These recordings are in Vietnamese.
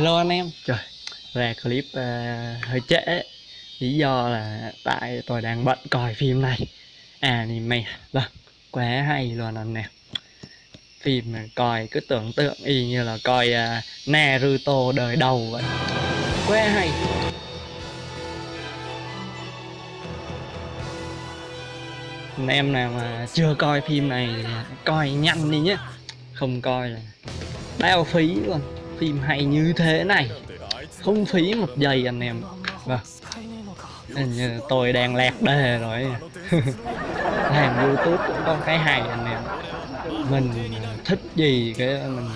Hello anh em. Trời. Ra clip uh, hơi trễ. Lý do là tại tôi đang bận coi phim này. Anime. Vâng Quá hay luôn anh em. Phim này coi cứ tưởng tượng y như là coi uh, Naruto đời đầu vậy. Quá hay. Anh em nào mà chưa coi phim này coi nhanh đi nhé. Không coi là bao phí luôn phim hay như thế này. Không phí một giây anh em. Vâng. Tôi đang lạc đề rồi. Làm youtube cũng có cái hay anh em. Mình thích gì cái mình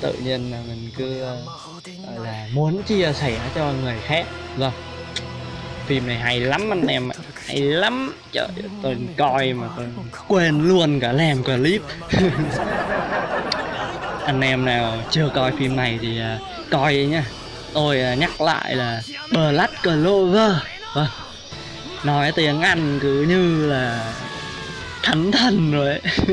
tự nhiên là mình cứ là muốn chia sẻ cho người khác. Vâng. Phim này hay lắm anh em ạ. Hay lắm. Trời tôi coi mà tôi quên luôn cả làm clip. anh em nào chưa coi phim này thì uh, coi nhá. Tôi uh, nhắc lại là Black Clover. Vâng. Nói tiếng Anh cứ như là thánh thần rồi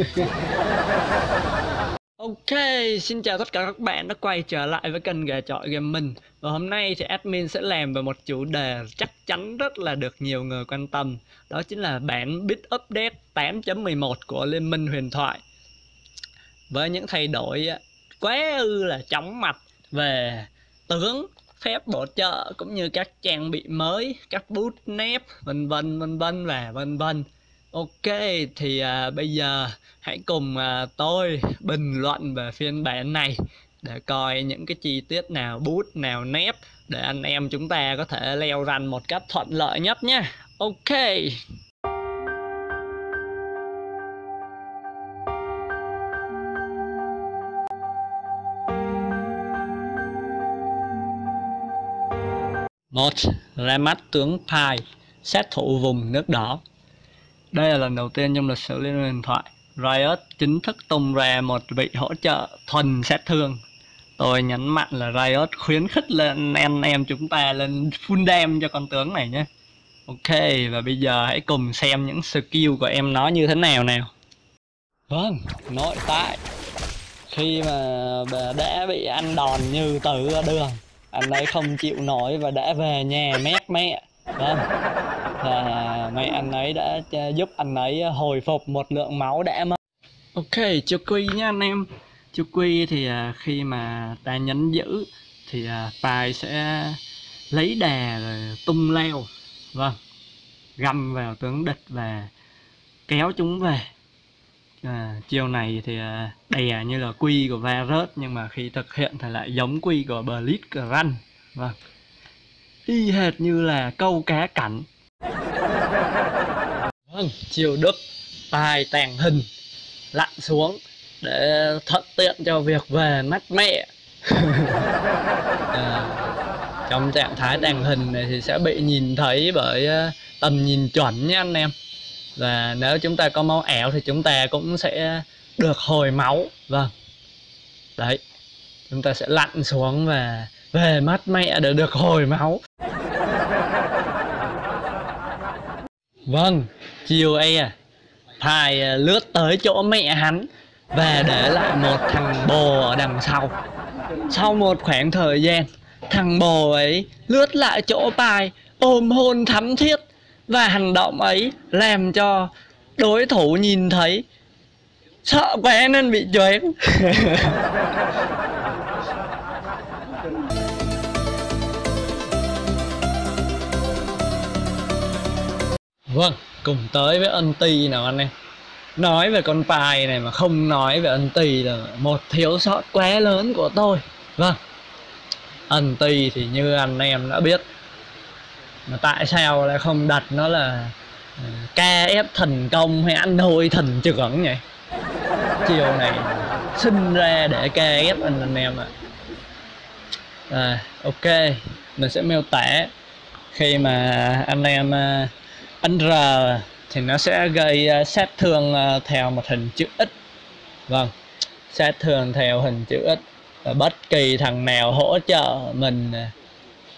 Ok, xin chào tất cả các bạn đã quay trở lại với kênh gà chọi gaming. Và hôm nay thì admin sẽ làm về một chủ đề chắc chắn rất là được nhiều người quan tâm. Đó chính là bản bit update 8.11 của Liên minh huyền thoại. Với những thay đổi quá ư là chóng mặt về tướng phép bổ trợ cũng như các trang bị mới các bút nép vân vân vân vân và vân vân. Ok thì à, bây giờ hãy cùng à, tôi bình luận về phiên bản này để coi những cái chi tiết nào bút nào nép để anh em chúng ta có thể leo rành một cách thuận lợi nhất nhé. Ok. Một ra mắt tướng Pai sát thủ vùng nước đỏ. Đây là lần đầu tiên trong lịch sử liên minh huyền thoại, Riot chính thức tung ra một vị hỗ trợ thuần sát thương. Tôi nhấn mạnh là Riot khuyến khích lên anh em chúng ta lên full dam cho con tướng này nhé. Ok, và bây giờ hãy cùng xem những skill của em nó như thế nào nào. Vâng nội tại. Khi mà đã bị ăn đòn như tử đường anh ấy không chịu nổi và đã về nhà mét mẹ. Vâng và mẹ anh ấy đã giúp anh ấy hồi phục một lượng máu đã mất. Ok chú quy nha anh em. Chú quy thì à, khi mà ta nhấn giữ thì à, tài sẽ lấy đà rồi tung leo. Vâng. Găm vào tướng địch và kéo chúng về à, chiêu này thì à, đè à, như là quy của Varus nhưng mà khi thực hiện thì lại giống quy của Blitzcrank vâng. Y hệt như là câu cá cảnh. Vâng chiều đức tài tàng hình lặn xuống để thuận tiện cho việc về mắt mẹ. À, trong trạng thái tàng hình này thì sẽ bị nhìn thấy bởi à, tầm nhìn chuẩn nha anh em và nếu chúng ta có máu ẻo thì chúng ta cũng sẽ được hồi máu. Vâng. Đấy. Chúng ta sẽ lặn xuống và về mắt mẹ để được hồi máu. Vâng. Chiều ấy à thai à, lướt tới chỗ mẹ hắn và để lại một thằng bồ ở đằng sau. Sau một khoảng thời gian, thằng bồ ấy lướt lại chỗ bài ôm hôn thắm thiết và hành động ấy làm cho đối thủ nhìn thấy sợ quá nên bị choáng. Vâng cùng tới với ân ti nào anh em. Nói về con bài này mà không nói về ân ti là một thiếu sót quá lớn của tôi. Vâng ân ti thì như anh em đã biết mà tại sao lại không đặt nó là ờ, ca ép thần công hay ăn hôi thần trưởng nhỉ? Chiều này sinh ra để ca ép anh anh em ạ. À, ok mình sẽ miêu tả. Khi mà anh em ờ, ăn R thì nó sẽ gây ờ, sát thương theo một hình chữ X. Vâng sát thương theo hình chữ X. Và bất kỳ thằng nào hỗ trợ mình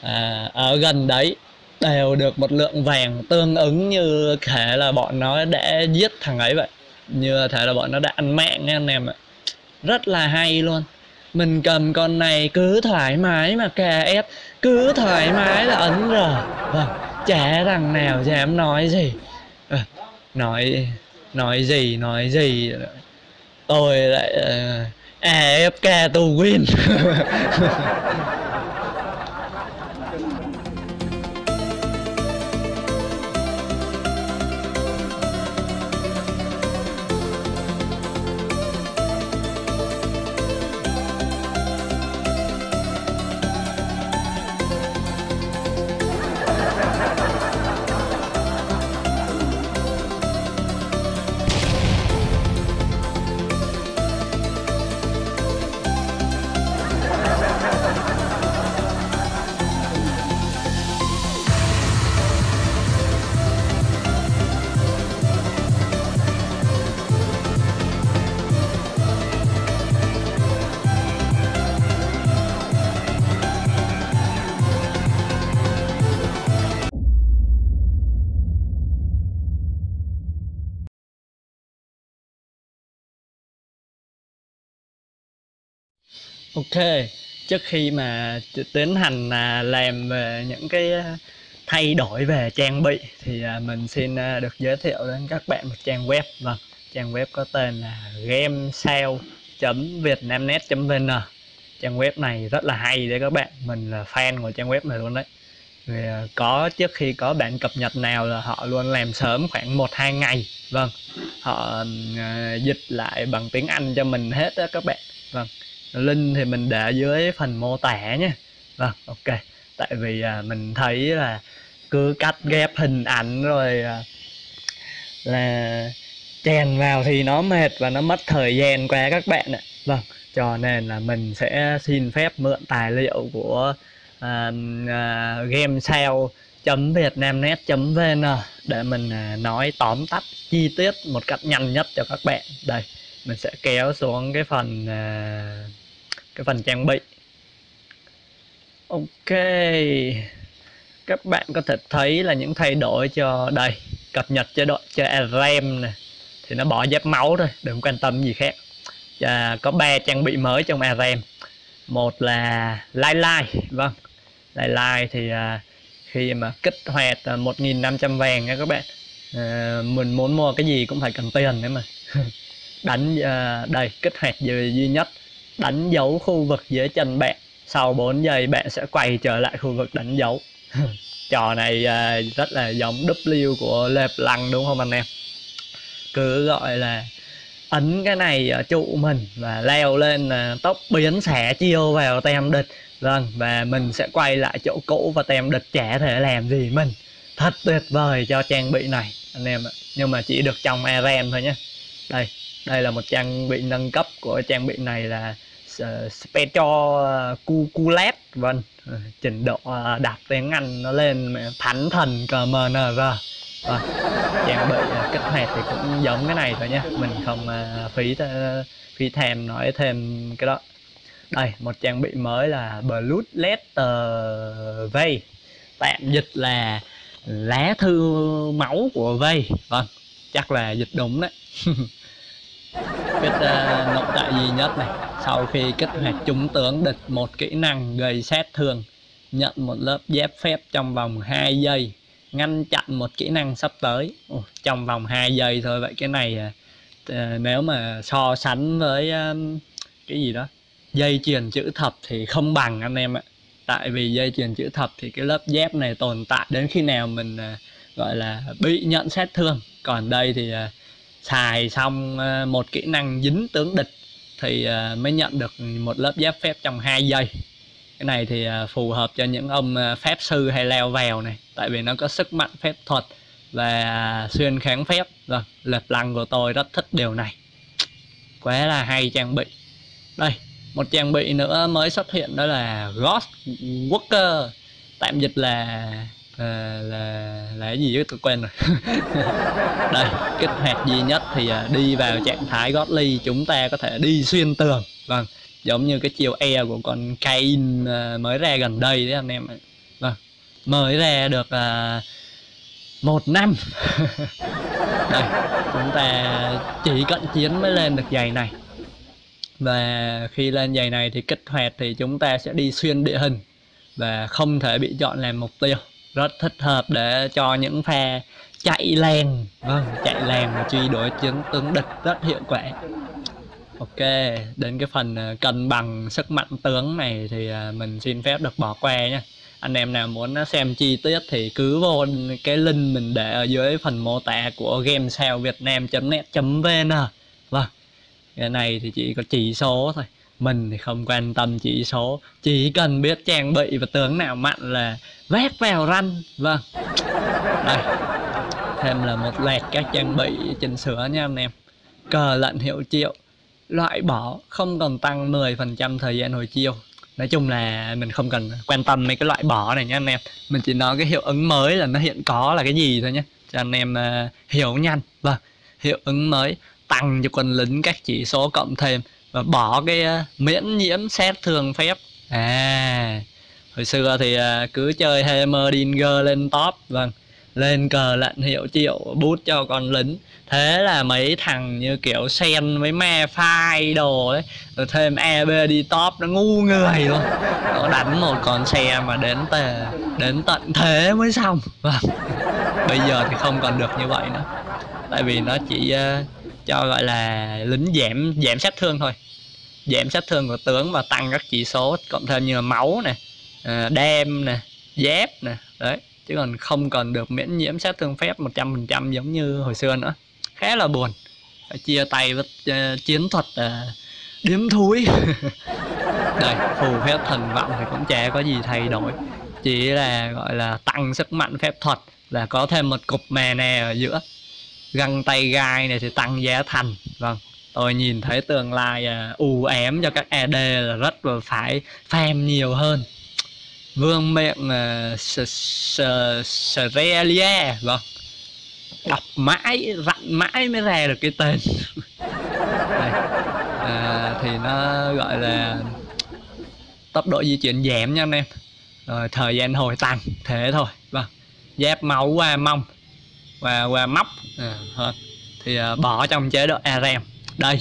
à, ở gần đấy đều được một lượng vàng tương ứng như thể là bọn nó đã giết thằng ấy vậy. Như thể là bọn nó đã ăn mạng nha anh em ạ. Rất là hay luôn. Mình cầm con này cứ thoải mái mà kè ép cứ thoải mái là ấn rồi vâng chả thằng nào dám nói gì. À, nói nói gì nói gì. Tôi lại uh, AFK to win. Ok, trước khi mà tiến hành à, làm về những cái à, thay đổi về trang bị thì à, mình xin được giới thiệu đến các bạn một trang web. Vâng trang web có tên là gamesale.vietnamnet.vn trang web này rất là hay đấy các bạn mình là fan của trang web này luôn đấy. Vì có trước khi có bản cập nhật nào là họ luôn làm sớm khoảng 1-2 ngày. Vâng họ dịch lại bằng tiếng Anh cho mình hết đó các bạn. Vâng link thì mình để dưới phần mô tả nhé. Vâng ok. Tại vì à, mình thấy là cứ cắt ghép hình ảnh rồi à, là chèn vào thì nó mệt và nó mất thời gian quá các bạn ạ. Vâng cho nên là mình sẽ xin phép mượn tài liệu của à, à, game sale vietnamnet vn để mình à, nói tóm tắt chi tiết một cách nhanh nhất cho các bạn. Đây mình sẽ kéo xuống cái phần à, cái phần trang bị. Ok. Các bạn có thể thấy là những thay đổi cho đây. Cập nhật chế độ cho RAM này thì nó bỏ giáp máu thôi đừng quan tâm gì khác. Và có ba trang bị mới trong RAM một là lai lai vâng. Lai lai thì à, khi mà kích hoạt à, 1.500 vàng nha các bạn. À, mình muốn mua cái gì cũng phải cần tiền đấy mà đánh à, đây kích hoạt duy nhất đánh dấu khu vực dưới chân bạn. Sau 4 giây, bạn sẽ quay trở lại khu vực đánh dấu. Trò này à, rất là giống W của lệp lăng, đúng không anh em? Cứ gọi là ấn cái này ở trụ mình và leo lên là tốc biến xẻ chiêu vào tem địch. Vâng và mình sẽ quay lại chỗ cũ và tem địch chả thể làm gì mình. Thật tuyệt vời cho trang bị này, anh em ạ. Nhưng mà chỉ được trong ARM thôi nhé. Đây đây là một trang bị nâng cấp của trang bị này là uh, cu Cuculet vâng. Ờ, trình độ uh, đọc tiếng Anh nó lên thánh thần CMNR vâng. Trang bị uh, kích hoạt thì cũng giống cái này thôi nhé mình không uh, phí uh, phí thèm nói thêm cái đó. Đây một trang bị mới là Blood Letter Vây tạm dịch là lá thư máu của Vây vâng chắc là dịch đúng đấy. biết uh, nội tại duy nhất này. Sau khi kích hoạt chúng tướng địch một kỹ năng gây sát thương nhận một lớp giáp phép trong vòng 2 giây ngăn chặn một kỹ năng sắp tới. Ồ, trong vòng 2 giây thôi vậy cái này uh, nếu mà so sánh với uh, cái gì đó dây chuyền chữ thập thì không bằng anh em ạ. Tại vì dây chuyền chữ thập thì cái lớp dép này tồn tại đến khi nào mình uh, gọi là bị nhận sát thương còn đây thì uh, xài xong ờ, một kỹ năng dính tướng địch thì ờ, mới nhận được một lớp giáp phép trong 2 giây. Cái này thì ờ, phù hợp cho những ông phép sư hay leo vào này, tại vì nó có sức mạnh phép thuật và xuyên kháng phép. Rồi lệch lăng của tôi rất thích điều này. Quá là hay trang bị. Đây, một trang bị nữa mới xuất hiện đó là Ghost Walker tạm dịch là là là, là cái gì chứ? Tôi quên rồi. Đây kích hoạt duy nhất thì à, đi vào trạng thái godly chúng ta có thể đi xuyên tường. Vâng giống như cái chiều e của con Cain à, mới ra gần đây đấy anh em vâng mới ra được uh, một năm. Đây chúng ta chỉ cận chiến mới lên được giày này. Và khi lên giày này thì kích hoạt thì chúng ta sẽ đi xuyên địa hình và không thể bị chọn làm mục tiêu rất thích hợp để cho những pha chạy lèn. Vâng chạy lèn và truy đuổi chiến tướng địch rất hiệu quả. Ok, đến cái phần ờ, cân bằng sức mạnh tướng này thì ờ, mình xin phép được bỏ qua nhé anh em nào muốn ờ, xem chi tiết thì cứ vô cái link mình để ở dưới phần mô tả của gamesalevietnam.net.vn vâng cái này thì chỉ có chỉ số thôi. Mình thì không quan tâm chỉ số, chỉ cần biết trang bị và tướng nào mạnh là vét vào ranh vâng. Đây thêm là một loạt các trang bị chỉnh sửa nha anh em. Cờ lệnh hiệu triệu loại bỏ không còn tăng 10% thời gian hồi chiêu. Nói chung là mình không cần quan tâm mấy cái loại bỏ này nha anh em. Mình chỉ nói cái hiệu ứng mới là nó hiện có là cái gì thôi nhé. Cho anh em uh, hiểu nhanh. Vâng hiệu ứng mới tăng cho quân lính các chỉ số cộng thêm và bỏ cái uh, miễn nhiễm xét thường phép. À hồi xưa thì à, cứ chơi Heimerdinger lên top vâng. Lên cờ lệnh hiệu triệu bút cho con lính. Thế là mấy thằng như kiểu sen với me phai đồ ấy rồi thêm eb đi top nó ngu người luôn. Nó đánh một con xe mà đến tề đến tận thế mới xong vâng. Bây giờ thì không còn được như vậy nữa. Tại vì nó chỉ uh, cho gọi là lính giảm giảm sát thương thôi. Giảm sát thương của tướng và tăng các chỉ số cộng thêm như là máu này. Ờ, đem nè dép nè đấy. Chứ còn không còn được miễn nhiễm sát thương phép 100% giống như hồi xưa nữa. Khá là buồn. Phải chia tay với uh, chiến thuật uh, điếm thúi. Đây phù phép thần vọng thì cũng chả có gì thay đổi. Chỉ là gọi là tăng sức mạnh phép thuật là có thêm một cục mè nè ở giữa. Găng tay gai này thì tăng giá thành. Vâng tôi nhìn thấy tương lai uh, u ém cho các AD là rất là phải farm nhiều hơn vương miệng ờ, uh, Serelia vâng. Đọc mãi dặn mãi mới ra được cái tên. Đây. À, thì nó gọi là tốc độ di chuyển giảm nha anh em. Rồi thời gian hồi tăng thế thôi vâng. Giáp máu qua mông và qua móc ờ, à, hơn thì à, bỏ trong chế độ ARM đây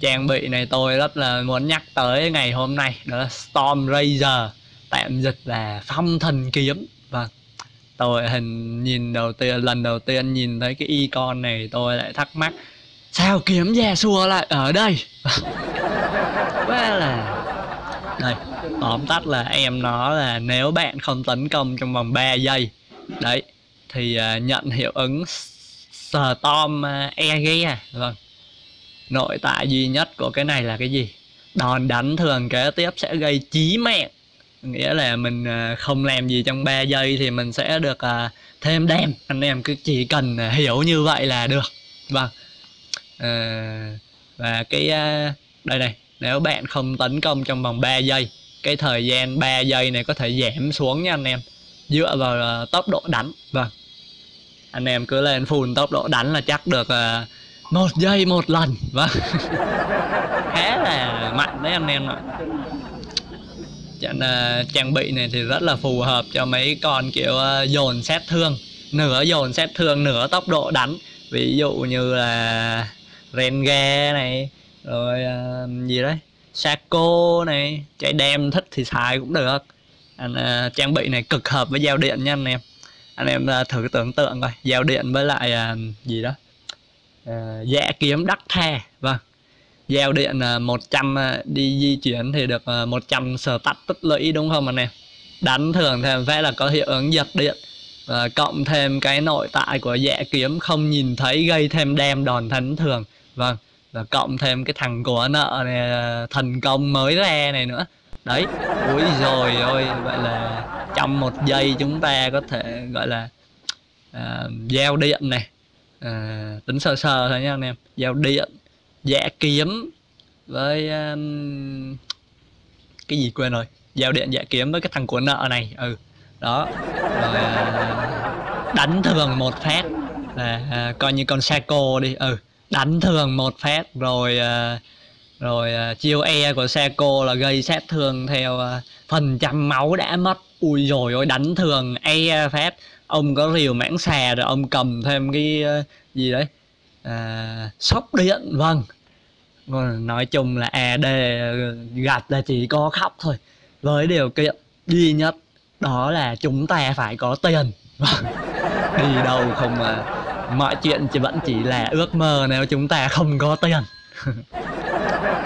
trang bị này tôi rất là muốn nhắc tới ngày hôm nay đó là Storm Razor tạm dịch là phong thần kiếm. Và tôi hình nhìn đầu tiên lần đầu tiên nhìn thấy cái icon này tôi lại thắc mắc sao kiếm già xua lại ở đây? Quá là đây tóm tắt là em nó là nếu bạn không tấn công trong vòng 3 giây đấy thì uh, nhận hiệu ứng storm uh, e vâng. Nội tại duy nhất của cái này là cái gì? Đòn đánh thường kế tiếp sẽ gây chí mạng nghĩa là mình à, không làm gì trong 3 giây thì mình sẽ được à, thêm đam. Anh em cứ chỉ cần à, hiểu như vậy là được. Vâng. À, và cái đây này nếu bạn không tấn công trong vòng 3 giây cái thời gian 3 giây này có thể giảm xuống nha anh em. Dựa vào tốc độ đánh. Vâng. Anh em cứ lên full tốc độ đánh là chắc được một giây một lần. Vâng. Khá là mạnh đấy anh em ạ cho nên trang bị này thì rất là phù hợp cho mấy con kiểu uh, dồn xét thương. Nửa dồn xét thương nửa tốc độ đánh. Ví dụ như là Renge này rồi uh, gì đấy Saco này. Chạy đem thích thì xài cũng được. Anh uh, trang bị này cực hợp với giao điện nha anh em. Anh em uh, thử tưởng tượng coi. Giao điện với lại uh, gì đó uh, dạ kiếm đắc the. Vâng giao điện à, 100 à, đi di chuyển thì được à, 100 sở tắt tích lũy đúng không anh em đánh thường thêm phải là có hiệu ứng giật điện và cộng thêm cái nội tại của dạ kiếm không nhìn thấy gây thêm đem đòn thánh thường. Vâng và cộng thêm cái thằng của nợ này thành thần công mới ra này nữa. Đấy ui rồi ôi vậy là trong một giây chúng ta có thể gọi là uh, giao điện này. Uh, tính sơ sơ thôi nha anh em giao điện dạ kiếm với um, cái gì quên rồi? Giao điện dạ kiếm với cái thằng của nợ này ừ. Đó rồi uh, đánh thường một phát là uh, coi như con Saco đi ừ. Đánh thường một phát rồi uh, rồi uh, chiêu e của Saco là gây sát thương theo uh, phần trăm máu đã mất. Ui rồi ôi đánh thường e phát. Ông có rìu mãng xà rồi ông cầm thêm cái uh, gì đấy? À, sóc điện vâng nói chung là e, AD gặp là chỉ có khóc thôi. Với điều kiện duy nhất đó là chúng ta phải có tiền. Đi đâu không mà mọi chuyện chỉ vẫn chỉ là ước mơ nếu chúng ta không có tiền.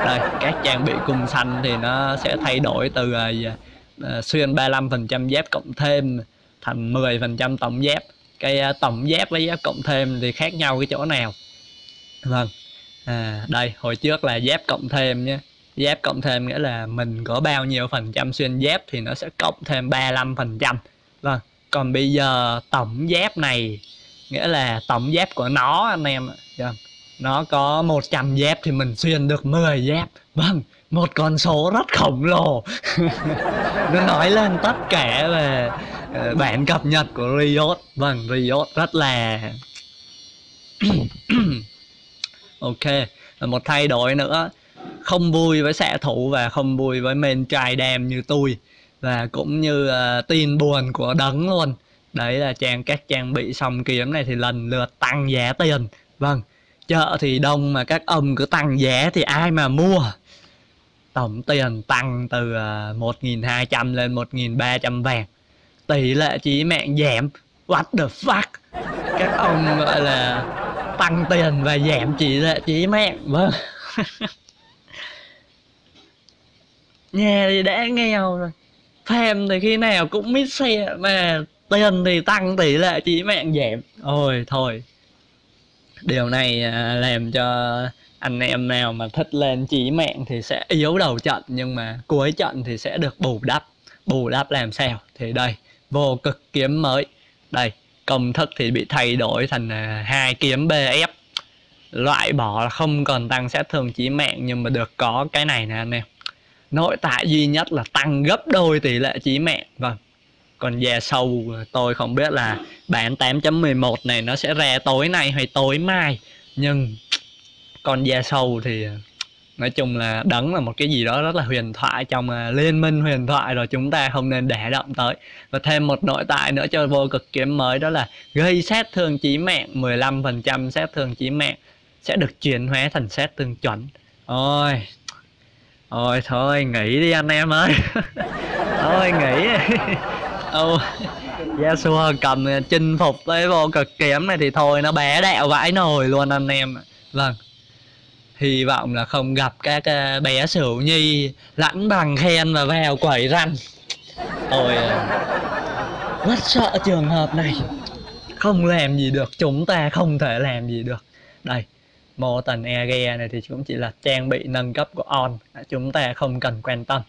Đây các trang bị cung xanh thì nó sẽ thay đổi từ uh, xuyên 35% dép cộng thêm thành 10% tổng dép. Cái uh, tổng dép với dép cộng thêm thì khác nhau cái chỗ nào. Vâng à, đây hồi trước là giáp cộng thêm nhé. Giáp cộng thêm nghĩa là mình có bao nhiêu phần trăm xuyên giáp thì nó sẽ cộng thêm 35 phần trăm. Vâng còn bây giờ tổng giáp này nghĩa là tổng giáp của nó anh em vâng nó có 100 giáp thì mình xuyên được 10 giáp vâng một con số rất khổng lồ. Nó nói lên tất cả về ờ, bản cập nhật của Riot. Vâng Riot rất là ok. Một thay đổi nữa. Không vui với xạ thủ và không vui với men trai đam như tôi. Và cũng như uh, tin buồn của đấng luôn. Đấy là trang các trang bị xong kiếm này thì lần lượt tăng giá tiền. Vâng. Chợ thì đông mà các ông cứ tăng giá thì ai mà mua? Tổng tiền tăng từ ờ, uh, 1.200 lên 1.300 vàng. Tỷ lệ chí mạng giảm. What the fuck? Các ông gọi là tăng tiền và giảm tỷ lệ chí mẹ. Vâng. Nhà thì đã nghèo rồi. Phèm thì khi nào cũng mít xe, mà tiền thì tăng tỷ lệ chỉ mạng giảm. Ôi, thôi. Điều này à, làm cho anh em nào mà thích lên chỉ mạng thì sẽ yếu đầu trận, nhưng mà cuối trận thì sẽ được bù đắp. Bù đắp làm sao? Thì đây, vô cực kiếm mới. Đây công thức thì bị thay đổi thành à, hai kiếm bf loại bỏ là không còn tăng sát thương chỉ mạng, nhưng mà được có cái này nè anh em. Nội tại duy nhất là tăng gấp đôi tỷ lệ chí mạng. Vâng. Còn già sâu à, tôi không biết là bản 8.11 này nó sẽ ra tối nay hay tối mai. Nhưng còn già sâu thì à, nói chung là đấng là một cái gì đó rất là huyền thoại trong uh, liên minh huyền thoại rồi chúng ta không nên để động tới. Và thêm một nội tại nữa cho vô cực kiếm mới đó là gây sát thương chí mạng 15% sát thương chí mạng sẽ được chuyển hóa thành sát thương chuẩn. Ôi ôi thôi nghỉ đi anh em ơi. Thôi nghỉ. Ô, Yasuo cầm à, chinh phục tới vô cực kiếm này thì thôi nó bé đẹo vãi nồi luôn anh em vâng hy vọng là không gặp các ờ, bé sửu nhi lãnh bằng khen và vèo quẩy răng. Tôi ờ, rất sợ trường hợp này. Không làm gì được, chúng ta không thể làm gì được. Đây mô tần ege này thì cũng chỉ là trang bị nâng cấp của on chúng ta không cần quan tâm.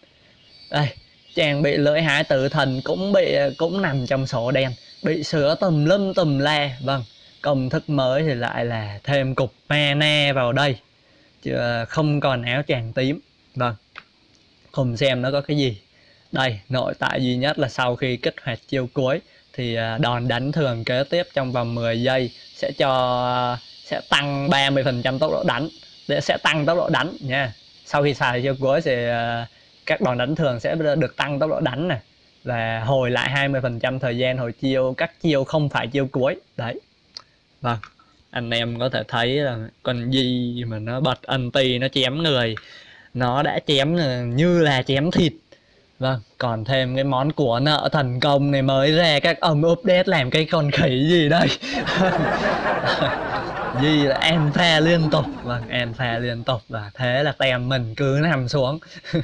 Đây, trang bị lưỡi hái tử thần cũng bị ờ, cũng nằm trong sổ đen, bị sửa tùm lum tùm la. Vâng công thức mới thì lại là thêm cục mana vào đây. Ờ, không còn áo tràng tím. Vâng. Cùng xem nó có cái gì. Đây, nội tại duy nhất là sau khi kích hoạt chiêu cuối, thì ờ, đòn đánh thường kế tiếp trong vòng 10 giây sẽ cho ờ, sẽ tăng 30% tốc độ đánh. Để sẽ tăng tốc độ đánh nha. Sau khi xài chiêu cuối thì các đòn đánh thường sẽ được tăng tốc độ đánh này và hồi lại 20% thời gian hồi chiêu, các chiêu không phải chiêu cuối. Đấy. Vâng anh em có thể thấy là con gì mà nó bật anti, nó chém người. Nó đã chém ờ, như là chém thịt. Vâng còn thêm cái món của nợ thần công này mới ra, các ông update làm cái con khỉ gì đây? Gì là em pha liên tục. Vâng em pha liên tục và thế là tem mình cứ nằm xuống.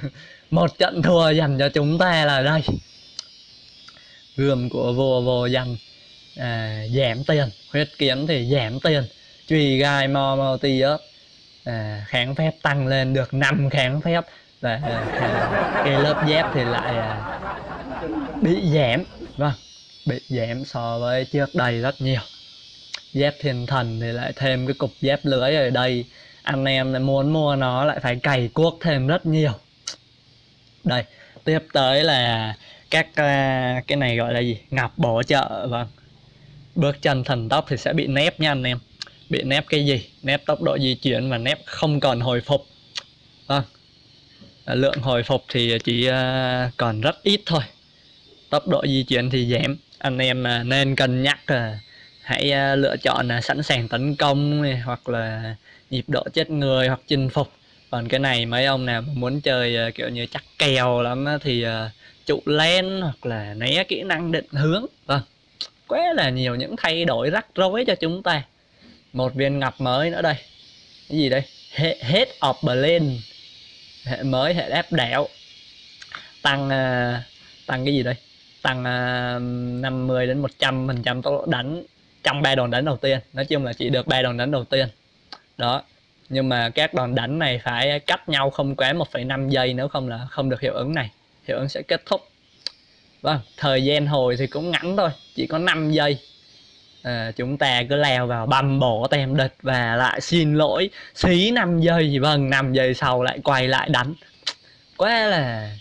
Một trận thua dành cho chúng ta là đây. Gươm của vua vô danh à, giảm tiền. Huyết kiến thì giảm tiền. Truy gai mo mo ti ớt à, kháng phép tăng lên được 5 kháng phép. Và à, cái lớp dép thì lại à, bị giảm. Vâng bị giảm so với trước đây rất nhiều. Dép thiên thần thì lại thêm cái cục dép lưới ở đây. Anh em lại muốn mua nó lại phải cày cuốc thêm rất nhiều. Đây tiếp tới là các à, cái này gọi là gì? Ngọc bổ trợ vâng bước chân thần tốc thì sẽ bị nép nha anh em. Bị nép cái gì? Nép tốc độ di chuyển và nép không còn hồi phục. Vâng. À, lượng hồi phục thì chỉ à, còn rất ít thôi. Tốc độ di chuyển thì giảm. Anh em à, nên cân nhắc à, hãy lựa chọn là sẵn sàng tấn công này, hoặc là nhịp độ chết người hoặc chinh phục. Còn cái này mấy ông nào muốn chơi kiểu như chắc kèo lắm thì trụ len hoặc là né kỹ năng định hướng. Vâng quá là nhiều những thay đổi rắc rối cho chúng ta. Một viên ngọc mới nữa đây. Cái gì đây? Hệ hết of Berlin. Hệ mới hệ ép đảo. Tăng uh, tăng cái gì đây? Tăng à, uh, 50 đến 100 phần trăm tốc độ đánh trong ba đòn đánh đầu tiên. Nói chung là chỉ được ba đòn đánh đầu tiên. Đó. Nhưng mà các đòn đánh này phải cách nhau không quá 1,5 giây nếu không là không được hiệu ứng này. Hiệu ứng sẽ kết thúc vâng thời gian hồi thì cũng ngắn thôi chỉ có 5 giây. À, chúng ta cứ leo vào băm bổ tem địch và lại xin lỗi. Xí 5 giây vâng 5 giây sau lại quay lại đánh. Quá là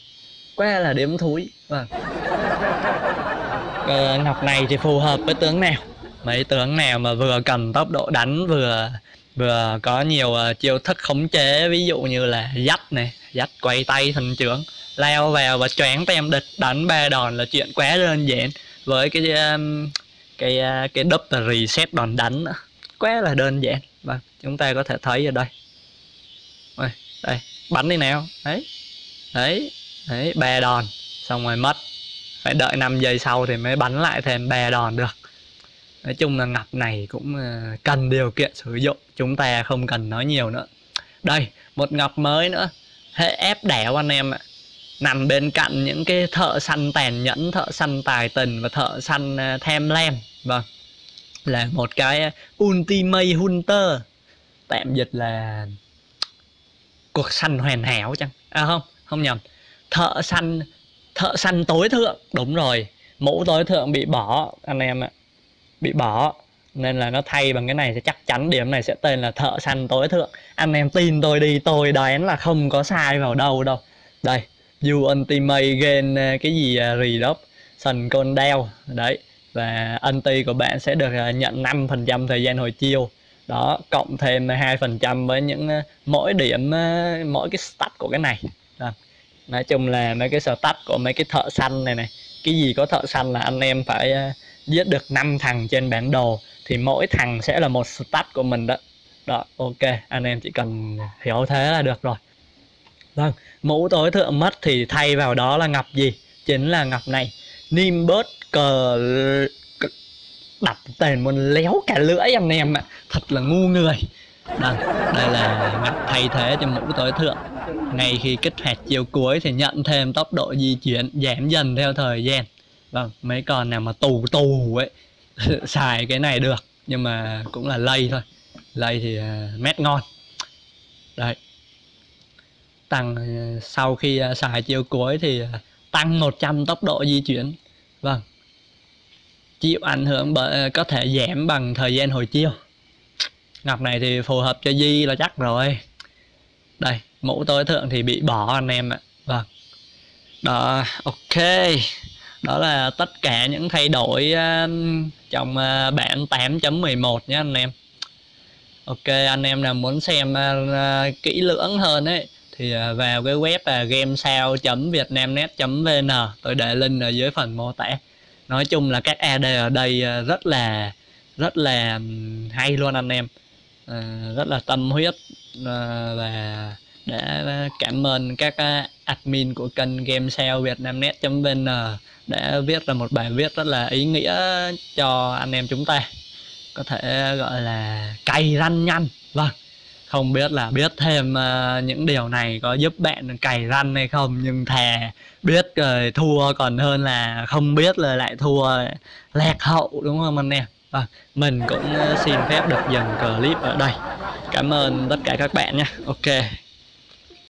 quá là điểm thúi vâng. À, ngọc này thì phù hợp với tướng nào? Mấy tướng nào mà vừa cầm tốc độ đánh vừa vừa có nhiều uh, chiêu thức khống chế ví dụ như là dắt này. Dắt quay tay thần trưởng leo vào và choáng tem địch đánh ba đòn là chuyện quá đơn giản. Với cái um, cái uh, cái double reset đòn đánh nữa quá là đơn giản. Và chúng ta có thể thấy ở đây. Đây, đây bắn đi nào. Đấy đấy đấy ba đòn. Xong rồi mất. Phải đợi 5 giây sau thì mới bắn lại thêm ba đòn được. Nói chung là ngọc này cũng ờ, cần điều kiện sử dụng. Chúng ta không cần nói nhiều nữa. Đây một ngọc mới nữa. Hệ ép đẻo anh em ạ nằm bên cạnh những cái thợ săn tàn nhẫn, thợ săn tài tình và thợ săn ờ, tham lam vâng. Là một cái ultimate hunter. Tạm dịch là cuộc săn hoàn hảo chăng? À không không nhầm. Thợ săn thợ săn tối thượng. Đúng rồi. Mũ tối thượng bị bỏ, anh em ạ. Bị bỏ. Nên là nó thay bằng cái này sẽ chắc chắn điểm này sẽ tên là thợ săn tối thượng. Anh em tin tôi đi, tôi đoán là không có sai vào đâu đâu. Đây you ultimate gain à, cái gì à, uh, reduction con đeo. Đấy và anti của bạn sẽ được à, nhận 5% thời gian hồi chiêu. Đó cộng thêm 2% với những mỗi điểm mỗi cái stat của cái này. Đó. nói chung là mấy cái stat của mấy cái thợ săn này này cái gì có thợ săn là anh em phải giết được 5 thằng trên bản đồ thì mỗi thằng sẽ là một stat của mình đó. Đó ok anh em chỉ cần hiểu thế là được rồi. Vâng mũ tối thượng mất thì thay vào đó là ngọc gì? Chính là ngọc này. Nimbus cờ đập tên mình léo cả lưỡi anh em ạ. Thật là ngu người. Đây, đây là ngọc thay thế cho mũ tối thượng. Ngay khi kích hoạt chiều cuối thì nhận thêm tốc độ di chuyển giảm dần theo thời gian. Vâng mấy con nào mà tù tù ấy xài cái này được nhưng mà cũng là lây thôi. Lây thì uh, mét ngon. Đấy tăng ờ, sau khi ờ, xài chiều cuối thì ờ, tăng 100 tốc độ di chuyển. Vâng. Chịu ảnh hưởng bởi có thể giảm bằng thời gian hồi chiêu ngọc này thì phù hợp cho di là chắc rồi. Đây, mũ tối thượng thì bị bỏ anh em ạ. Vâng. Đó, ok. Đó là tất cả những thay đổi trong bản 8.11 nhé anh em. Ok, anh em nào muốn xem kỹ lưỡng hơn ấy thì à, vào cái web là gamesao.vietnamnet.vn tôi để link ở dưới phần mô tả. Nói chung là các AD ở đây à, rất là rất là hay luôn anh em. À, rất là tâm huyết và đã cảm ơn các admin của kênh gamesao vietnamnet.vn đã viết ra một bài viết rất là ý nghĩa cho anh em chúng ta. Có thể gọi là cày ranh nhanh. Vâng không biết là biết thêm uh, những điều này có giúp bạn cày răn hay không nhưng thà biết rồi thua còn hơn là không biết là lại thua lạc hậu đúng không anh em? À, mình cũng ờ, xin phép được dừng clip ở đây. Cảm ơn tất cả các bạn nhé. Ok.